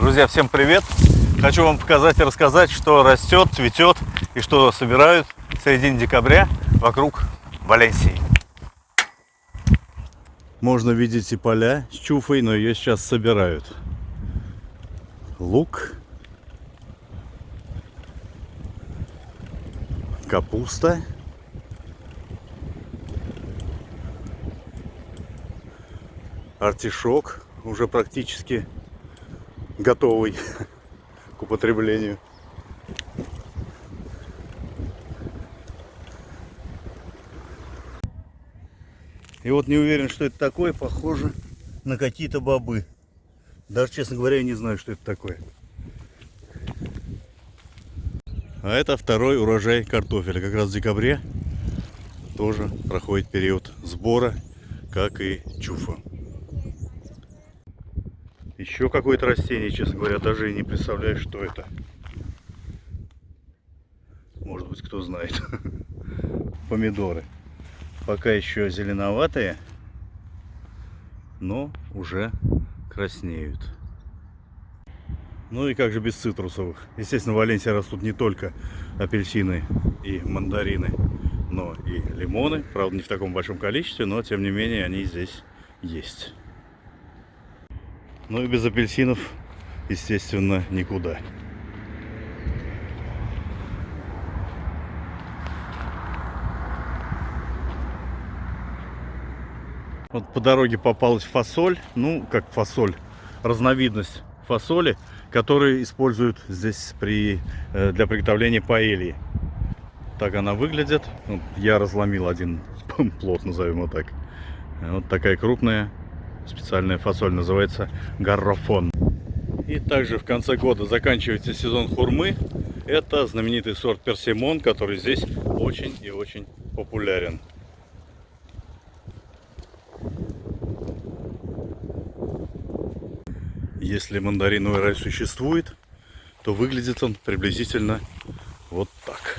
Друзья, всем привет! Хочу вам показать и рассказать, что растет, цветет и что собирают в середине декабря вокруг Валенсии. Можно видеть и поля с чуфой, но ее сейчас собирают. Лук, капуста, артишок уже практически готовый к употреблению. И вот не уверен, что это такое, похоже на какие-то бобы. Даже, честно говоря, я не знаю, что это такое. А это второй урожай картофеля. Как раз в декабре тоже проходит период сбора, как и чуфа. Еще какое-то растение, честно говоря, даже и не представляю, что это. Может быть, кто знает. Помидоры. Пока еще зеленоватые, но уже краснеют. Ну и как же без цитрусовых? Естественно, в Валенсии растут не только апельсины и мандарины, но и лимоны. Правда, не в таком большом количестве, но тем не менее они здесь есть. Ну и без апельсинов, естественно, никуда. Вот по дороге попалась фасоль, ну как фасоль, разновидность фасоли, которую используют здесь при, э, для приготовления паэльи. Так она выглядит. Я разломил один плод, назовем его так. Вот такая крупная Специальная фасоль называется гаррофон. И также в конце года заканчивается сезон хурмы. Это знаменитый сорт персимон, который здесь очень и очень популярен. Если мандариновый рай существует, то выглядит он приблизительно вот так.